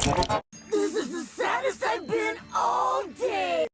This is the saddest I've been all day!